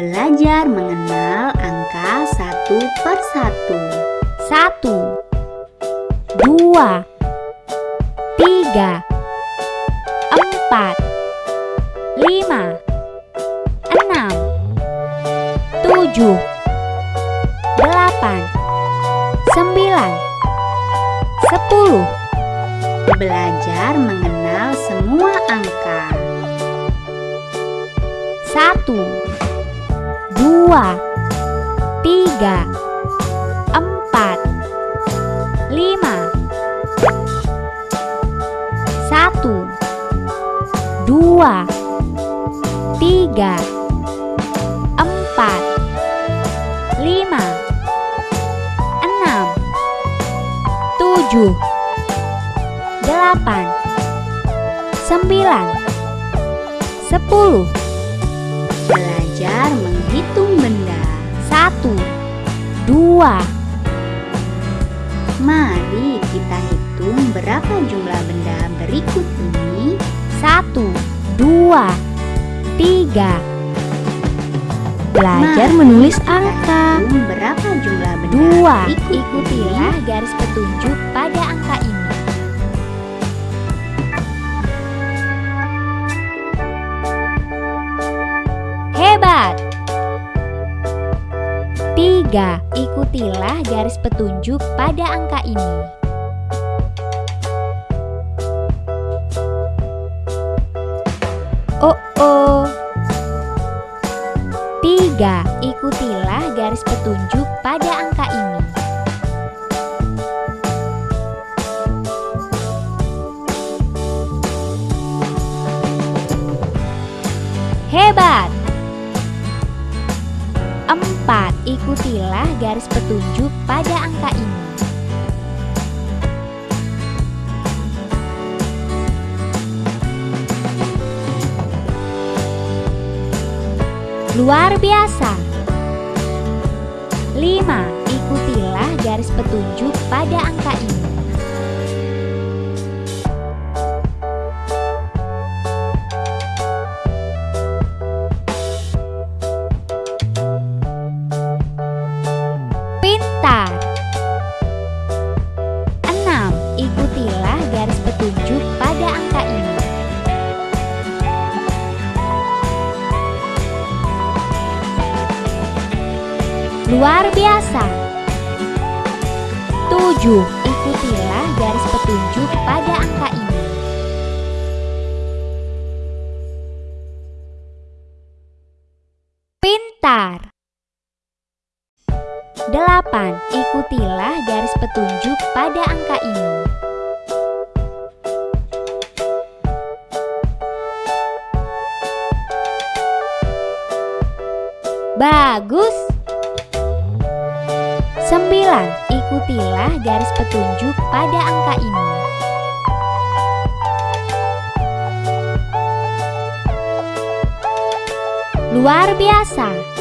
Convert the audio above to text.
Belajar mengenal angka satu per satu. Satu, dua, tiga, empat, lima, enam, tujuh, delapan, sembilan, sepuluh. Belajar mengenal semua angka. Satu, dua, tiga, empat, lima. Satu, dua, tiga, empat, lima, enam, tujuh, delapan, sembilan, sepuluh. Belajar menghitung benda. Satu, dua, Mari kita hitung berapa jumlah benda berikut ini. satu, dua, tiga. Belajar Mari menulis angka. berapa jumlah benda Dua, ikutilah ini. garis petunjuk pada Tiga, ikutilah garis petunjuk pada angka ini. Oh oh. Tiga, ikutilah garis petunjuk pada angka ini. Hebat! Ikutilah garis petunjuk pada angka ini. Luar biasa. Pintar. 6. Ikutilah garis petunjuk pada angka ini. Luar biasa. 7. Ikutilah garis petunjuk pada angka ini. Pintar. 8. Ikutilah garis petunjuk pada angka ini. Bagus. 9. Ikutilah garis petunjuk pada angka ini. Luar biasa.